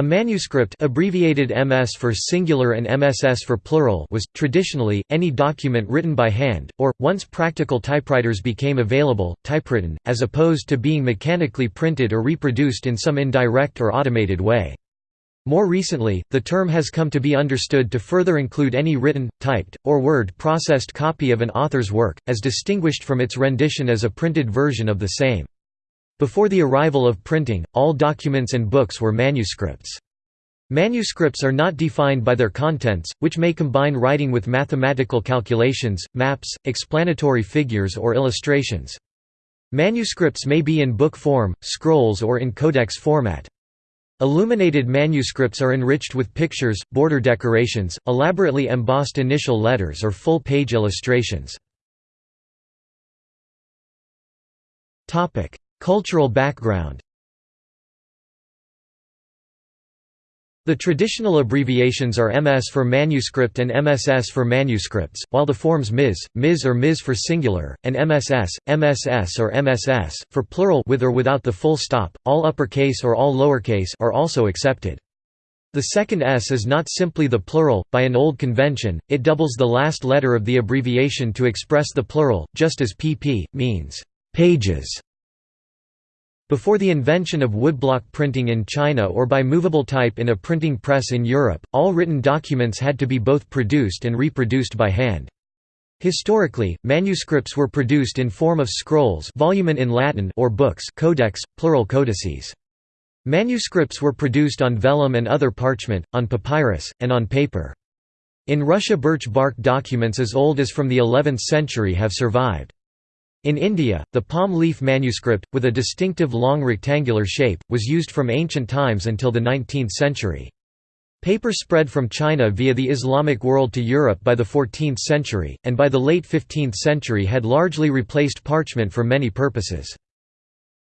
A manuscript abbreviated MS for singular and MSS for plural was, traditionally, any document written by hand, or, once practical typewriters became available, typewritten, as opposed to being mechanically printed or reproduced in some indirect or automated way. More recently, the term has come to be understood to further include any written, typed, or word-processed copy of an author's work, as distinguished from its rendition as a printed version of the same. Before the arrival of printing, all documents and books were manuscripts. Manuscripts are not defined by their contents, which may combine writing with mathematical calculations, maps, explanatory figures or illustrations. Manuscripts may be in book form, scrolls or in codex format. Illuminated manuscripts are enriched with pictures, border decorations, elaborately embossed initial letters or full-page illustrations. Cultural background The traditional abbreviations are MS for manuscript and MSS for manuscripts, while the forms MS, MS or MS for singular, and MSS, MSS or MSS, for plural with or without the full stop, all uppercase or all lowercase are also accepted. The second S is not simply the plural, by an old convention, it doubles the last letter of the abbreviation to express the plural, just as pp. means pages before the invention of woodblock printing in China or by movable type in a printing press in Europe, all written documents had to be both produced and reproduced by hand. Historically, manuscripts were produced in form of scrolls volumen in Latin or books codex, plural codices. Manuscripts were produced on vellum and other parchment, on papyrus, and on paper. In Russia birch bark documents as old as from the 11th century have survived. In India, the palm leaf manuscript, with a distinctive long rectangular shape, was used from ancient times until the 19th century. Paper spread from China via the Islamic world to Europe by the 14th century, and by the late 15th century had largely replaced parchment for many purposes.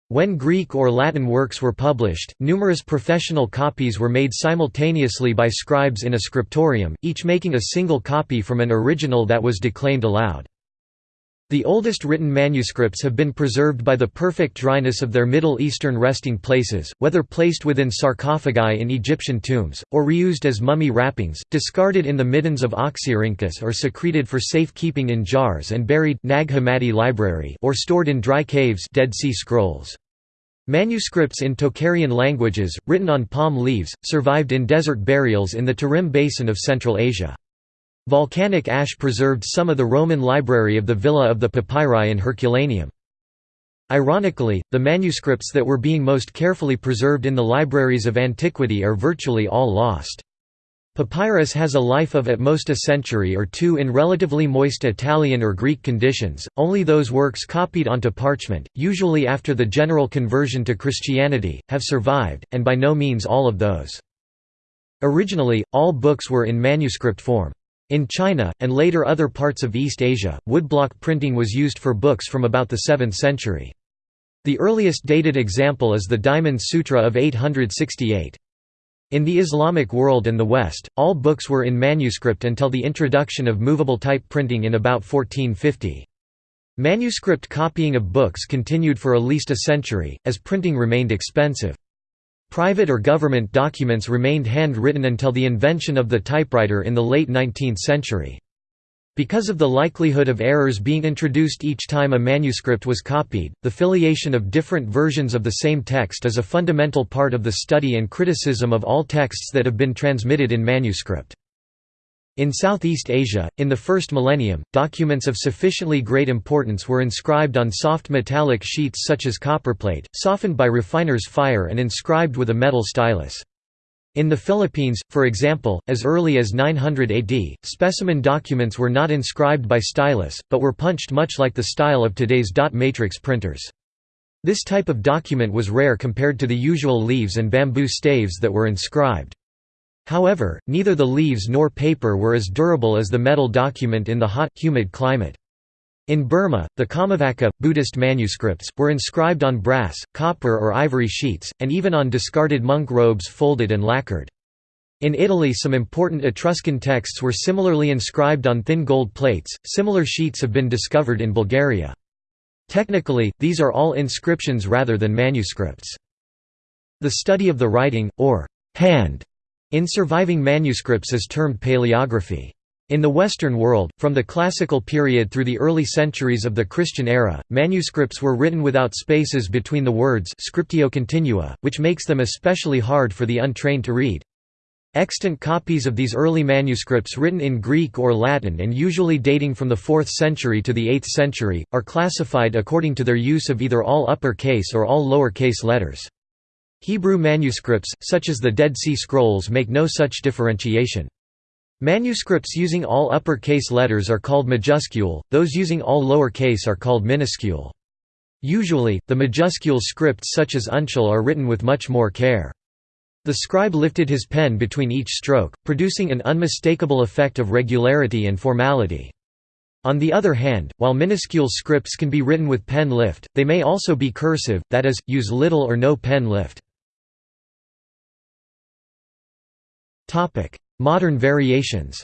When Greek or Latin works were published, numerous professional copies were made simultaneously by scribes in a scriptorium, each making a single copy from an original that was declaimed aloud. The oldest written manuscripts have been preserved by the perfect dryness of their Middle Eastern resting places, whether placed within sarcophagi in Egyptian tombs, or reused as mummy wrappings, discarded in the middens of Oxyrhynchus or secreted for safe-keeping in jars and buried Nag Hammadi library or stored in dry caves Dead Sea Scrolls. Manuscripts in Tocharian languages, written on palm leaves, survived in desert burials in the Tarim Basin of Central Asia. Volcanic ash preserved some of the Roman library of the Villa of the Papyri in Herculaneum. Ironically, the manuscripts that were being most carefully preserved in the libraries of antiquity are virtually all lost. Papyrus has a life of at most a century or two in relatively moist Italian or Greek conditions, only those works copied onto parchment, usually after the general conversion to Christianity, have survived, and by no means all of those. Originally, all books were in manuscript form. In China, and later other parts of East Asia, woodblock printing was used for books from about the 7th century. The earliest dated example is the Diamond Sutra of 868. In the Islamic world and the West, all books were in manuscript until the introduction of movable type printing in about 1450. Manuscript copying of books continued for at least a century, as printing remained expensive. Private or government documents remained handwritten until the invention of the typewriter in the late 19th century. Because of the likelihood of errors being introduced each time a manuscript was copied, the filiation of different versions of the same text is a fundamental part of the study and criticism of all texts that have been transmitted in manuscript. In Southeast Asia, in the first millennium, documents of sufficiently great importance were inscribed on soft metallic sheets such as copperplate, softened by refiner's fire and inscribed with a metal stylus. In the Philippines, for example, as early as 900 AD, specimen documents were not inscribed by stylus, but were punched much like the style of today's dot matrix printers. This type of document was rare compared to the usual leaves and bamboo staves that were inscribed. However, neither the leaves nor paper were as durable as the metal document in the hot, humid climate. In Burma, the Kammavaca, Buddhist manuscripts, were inscribed on brass, copper or ivory sheets, and even on discarded monk robes folded and lacquered. In Italy some important Etruscan texts were similarly inscribed on thin gold plates, similar sheets have been discovered in Bulgaria. Technically, these are all inscriptions rather than manuscripts. The study of the writing, or hand in surviving manuscripts is termed paleography. In the Western world, from the classical period through the early centuries of the Christian era, manuscripts were written without spaces between the words scriptio continua, which makes them especially hard for the untrained to read. Extant copies of these early manuscripts written in Greek or Latin and usually dating from the 4th century to the 8th century, are classified according to their use of either all upper-case or all lower-case letters. Hebrew manuscripts, such as the Dead Sea Scrolls make no such differentiation. Manuscripts using all upper-case letters are called majuscule, those using all lower-case are called minuscule. Usually, the majuscule scripts such as uncial are written with much more care. The scribe lifted his pen between each stroke, producing an unmistakable effect of regularity and formality. On the other hand, while minuscule scripts can be written with pen lift, they may also be cursive, that is, use little or no pen lift. Modern variations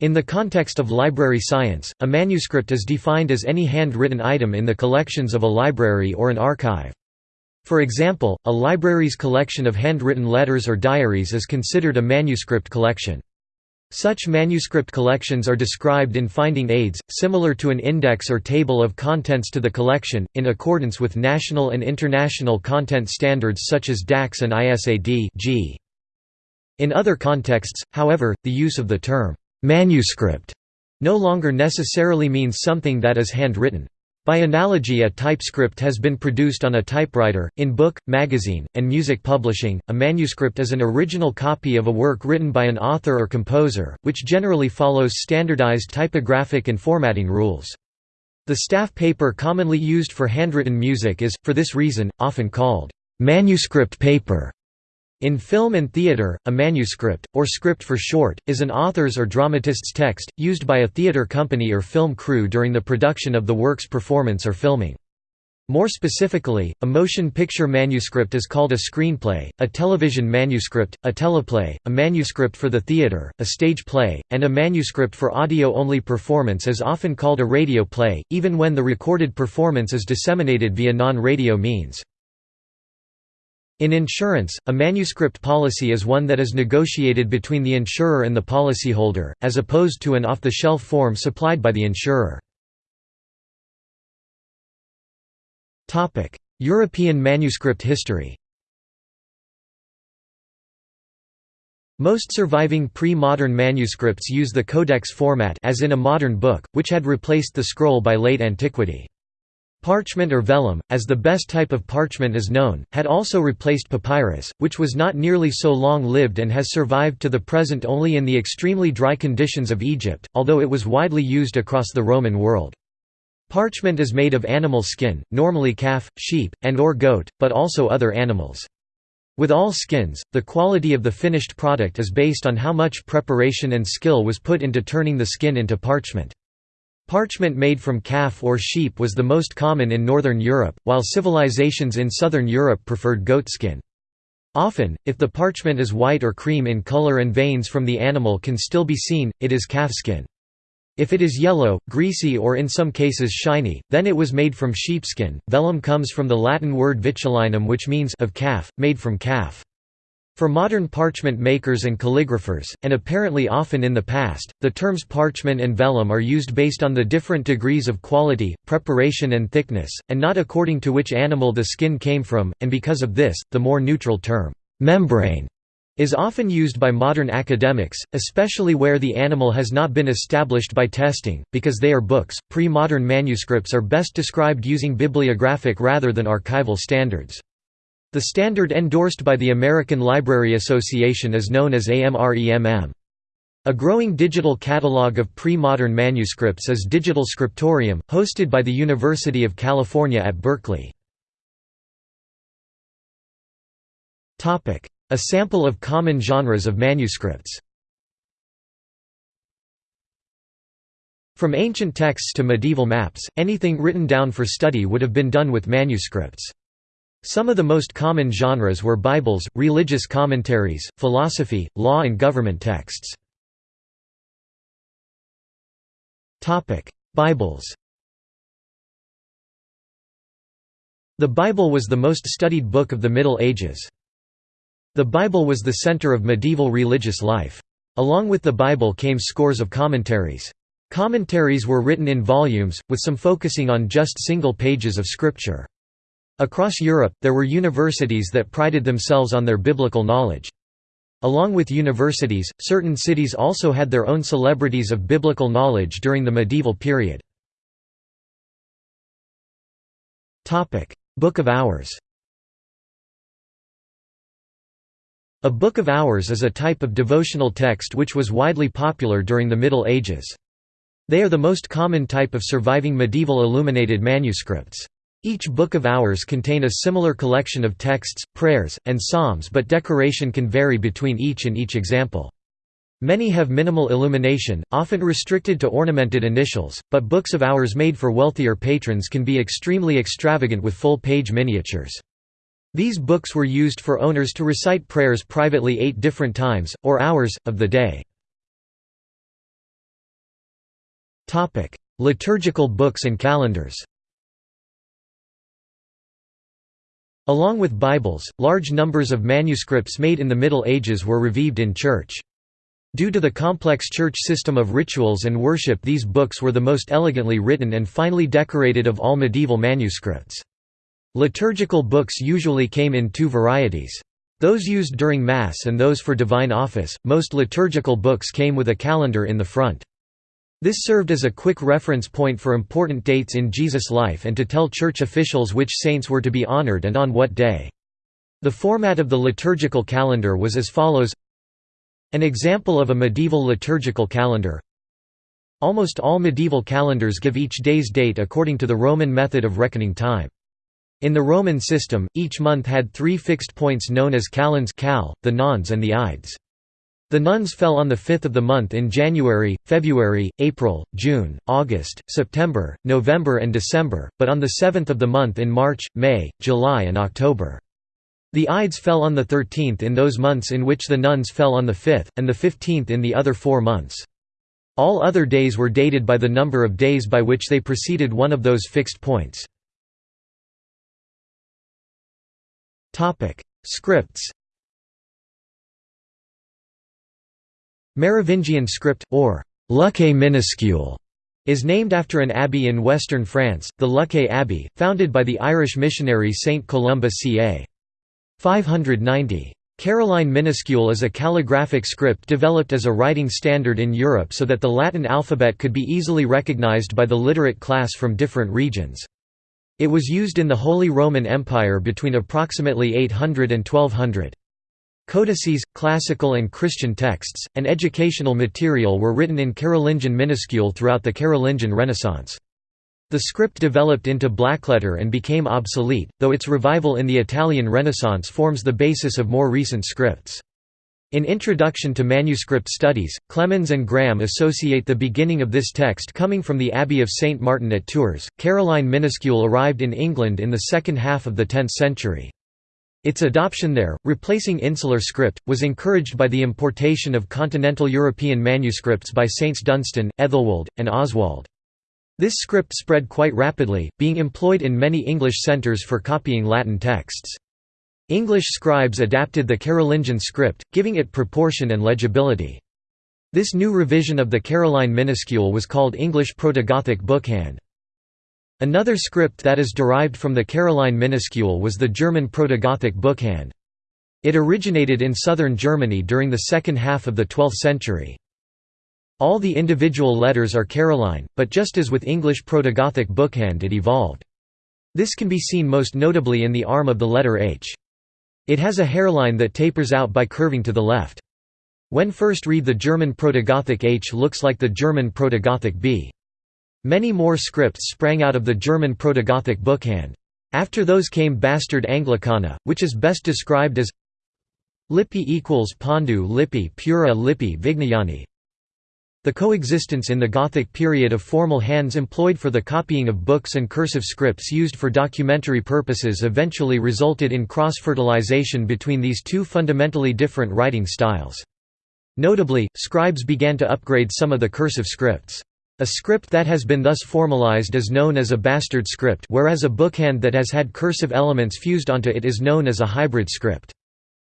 In the context of library science, a manuscript is defined as any handwritten item in the collections of a library or an archive. For example, a library's collection of handwritten letters or diaries is considered a manuscript collection. Such manuscript collections are described in finding aids, similar to an index or table of contents to the collection, in accordance with national and international content standards such as DACS and ISAD. In other contexts, however, the use of the term, "'manuscript' no longer necessarily means something that is handwritten. By analogy a typescript has been produced on a typewriter. In book, magazine, and music publishing, a manuscript is an original copy of a work written by an author or composer, which generally follows standardized typographic and formatting rules. The staff paper commonly used for handwritten music is, for this reason, often called manuscript paper. In film and theatre, a manuscript, or script for short, is an author's or dramatist's text, used by a theatre company or film crew during the production of the work's performance or filming. More specifically, a motion picture manuscript is called a screenplay, a television manuscript, a teleplay, a manuscript for the theatre, a stage play, and a manuscript for audio-only performance is often called a radio play, even when the recorded performance is disseminated via non-radio means. In insurance, a manuscript policy is one that is negotiated between the insurer and the policyholder, as opposed to an off-the-shelf form supplied by the insurer. European manuscript history Most surviving pre-modern manuscripts use the codex format as in a modern book, which had replaced the scroll by late antiquity. Parchment or vellum, as the best type of parchment is known, had also replaced papyrus, which was not nearly so long-lived and has survived to the present only in the extremely dry conditions of Egypt, although it was widely used across the Roman world. Parchment is made of animal skin, normally calf, sheep, and or goat, but also other animals. With all skins, the quality of the finished product is based on how much preparation and skill was put into turning the skin into parchment. Parchment made from calf or sheep was the most common in Northern Europe, while civilizations in Southern Europe preferred goatskin. Often, if the parchment is white or cream in color and veins from the animal can still be seen, it is calfskin. If it is yellow, greasy or in some cases shiny, then it was made from sheepskin. Vellum comes from the Latin word vitulinum which means of calf, made from calf. For modern parchment makers and calligraphers, and apparently often in the past, the terms parchment and vellum are used based on the different degrees of quality, preparation and thickness, and not according to which animal the skin came from, and because of this, the more neutral term, membrane, is often used by modern academics, especially where the animal has not been established by testing, because they are books. Pre modern manuscripts are best described using bibliographic rather than archival standards. The standard endorsed by the American Library Association is known as AMREMM. A growing digital catalog of pre-modern manuscripts is Digital Scriptorium, hosted by the University of California at Berkeley. A sample of common genres of manuscripts From ancient texts to medieval maps, anything written down for study would have been done with manuscripts. Some of the most common genres were Bibles, religious commentaries, philosophy, law and government texts. Bibles The Bible was the most studied book of the Middle Ages. The Bible was the center of medieval religious life. Along with the Bible came scores of commentaries. Commentaries were written in volumes, with some focusing on just single pages of scripture. Across Europe, there were universities that prided themselves on their biblical knowledge. Along with universities, certain cities also had their own celebrities of biblical knowledge during the medieval period. Book of Hours A Book of Hours is a type of devotional text which was widely popular during the Middle Ages. They are the most common type of surviving medieval illuminated manuscripts. Each Book of Hours contain a similar collection of texts, prayers, and psalms but decoration can vary between each and each example. Many have minimal illumination, often restricted to ornamented initials, but Books of Hours made for wealthier patrons can be extremely extravagant with full-page miniatures. These books were used for owners to recite prayers privately eight different times, or hours, of the day. Liturgical books and calendars Along with Bibles, large numbers of manuscripts made in the Middle Ages were reviewed in church. Due to the complex church system of rituals and worship these books were the most elegantly written and finely decorated of all medieval manuscripts. Liturgical books usually came in two varieties. Those used during Mass and those for divine office. Most liturgical books came with a calendar in the front. This served as a quick reference point for important dates in Jesus' life and to tell church officials which saints were to be honored and on what day. The format of the liturgical calendar was as follows An example of a medieval liturgical calendar Almost all medieval calendars give each day's date according to the Roman method of reckoning time. In the Roman system, each month had three fixed points known as calends cal, the nones and the ides. The nones fell on the fifth of the month in January, February, April, June, August, September, November and December, but on the seventh of the month in March, May, July and October. The ides fell on the thirteenth in those months in which the nones fell on the fifth, and the fifteenth in the other four months. All other days were dated by the number of days by which they preceded one of those fixed points. Scripts. Merovingian script or Luxeuil minuscule is named after an abbey in western France, the Luxeuil Abbey, founded by the Irish missionary Saint Columba ca. 590. Caroline minuscule is a calligraphic script developed as a writing standard in Europe so that the Latin alphabet could be easily recognized by the literate class from different regions. It was used in the Holy Roman Empire between approximately 800 and 1200. Codices, classical and Christian texts, and educational material were written in Carolingian minuscule throughout the Carolingian Renaissance. The script developed into blackletter and became obsolete, though its revival in the Italian Renaissance forms the basis of more recent scripts. In Introduction to Manuscript Studies, Clemens and Graham associate the beginning of this text coming from the Abbey of St. Martin at Tours. Caroline minuscule arrived in England in the second half of the 10th century. Its adoption there, replacing insular script, was encouraged by the importation of continental European manuscripts by Saints Dunstan, Ethelwold, and Oswald. This script spread quite rapidly, being employed in many English centres for copying Latin texts. English scribes adapted the Carolingian script, giving it proportion and legibility. This new revision of the Caroline minuscule was called English Proto-Gothic Bookhand. Another script that is derived from the Caroline minuscule was the German Proto-Gothic Bookhand. It originated in southern Germany during the second half of the 12th century. All the individual letters are Caroline, but just as with English Proto-Gothic Bookhand it evolved. This can be seen most notably in the arm of the letter H. It has a hairline that tapers out by curving to the left. When first read the German Proto-Gothic H looks like the German Proto-Gothic B. Many more scripts sprang out of the German Proto-Gothic bookhand. After those came Bastard Anglicana, which is best described as Lippi equals Pondu Lippi Pura Lippi Vignayani the coexistence in the Gothic period of formal hands employed for the copying of books and cursive scripts used for documentary purposes eventually resulted in cross-fertilization between these two fundamentally different writing styles. Notably, scribes began to upgrade some of the cursive scripts. A script that has been thus formalized is known as a bastard script whereas a bookhand that has had cursive elements fused onto it is known as a hybrid script.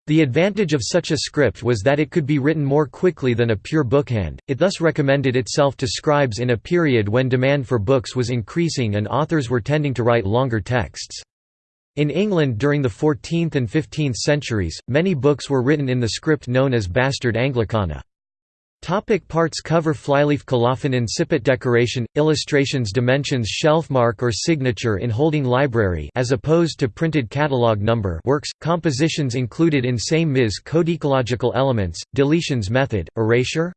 The advantage of such a script was that it could be written more quickly than a pure bookhand, it thus recommended itself to scribes in a period when demand for books was increasing and authors were tending to write longer texts. In England during the 14th and 15th centuries, many books were written in the script known as Bastard Anglicana. Topic parts cover Flyleaf colophon incipit decoration illustrations dimensions shelf mark or signature in holding library as opposed to printed catalog number works compositions included in same ms codicological elements deletions method erasure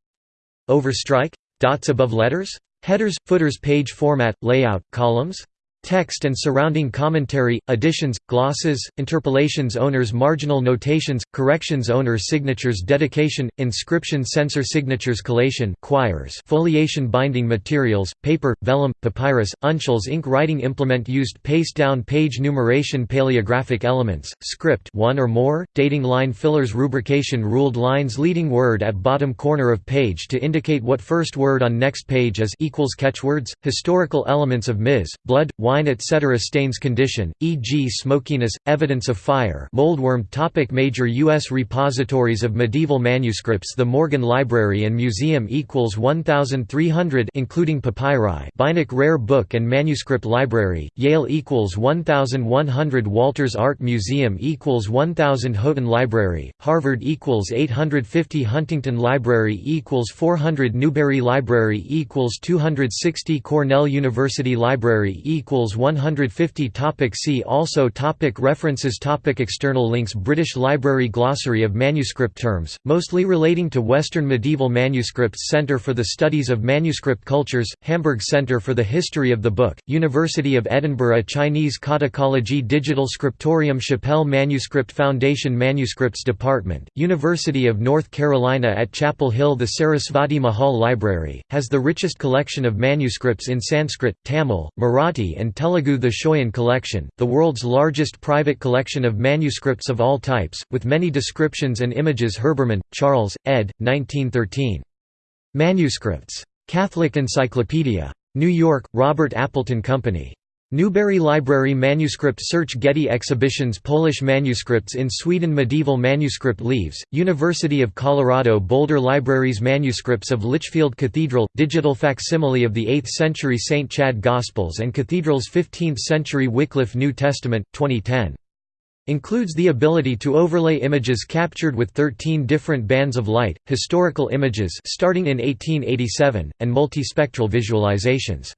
overstrike dots above letters headers footers page format layout columns Text and surrounding commentary, additions, glosses, interpolations owners marginal notations, corrections owner signatures dedication, inscription censor signatures collation quires foliation binding materials, paper, vellum, papyrus, uncials ink writing implement used paste down page numeration paleographic elements, script one or more, dating line fillers rubrication ruled lines leading word at bottom corner of page to indicate what first word on next page is equals catchwords, historical elements of Ms. Blood, wine etc. stains condition, e.g. smokiness, evidence of fire moldworm topic Major U.S. repositories of medieval manuscripts The Morgan Library and Museum equals 1,300 including papyri Beinecke Rare Book and Manuscript Library, Yale equals 1,100 Walters Art Museum equals 1,000 Houghton Library, Harvard equals 850 Huntington Library equals 400 Newberry Library equals 260 Cornell University Library equals equals 150 topic See also topic References topic External links British Library Glossary of Manuscript Terms, mostly relating to Western medieval manuscripts Centre for the Studies of Manuscript Cultures, Hamburg Centre for the History of the Book, University of Edinburgh Chinese Codicology Digital Scriptorium Chappell Manuscript Foundation Manuscripts Department, University of North Carolina at Chapel Hill The Sarasvati Mahal Library, has the richest collection of manuscripts in Sanskrit, Tamil, Marathi and and Telugu The Schøyen Collection, the world's largest private collection of manuscripts of all types, with many descriptions and images Herbermann, Charles, ed. 1913. Manuscripts. Catholic Encyclopedia. New York, Robert Appleton Company. Newberry Library Manuscript Search Getty Exhibitions Polish manuscripts in Sweden Medieval manuscript leaves, University of Colorado Boulder Libraries Manuscripts of Lichfield Cathedral, digital facsimile of the 8th century St. Chad Gospels and Cathedral's 15th century Wycliffe New Testament, 2010. Includes the ability to overlay images captured with 13 different bands of light, historical images starting in 1887, and multispectral visualizations.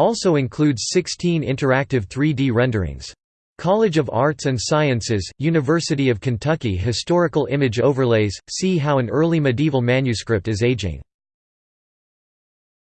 Also includes 16 interactive 3D renderings. College of Arts and Sciences, University of Kentucky Historical image overlays, see how an early medieval manuscript is aging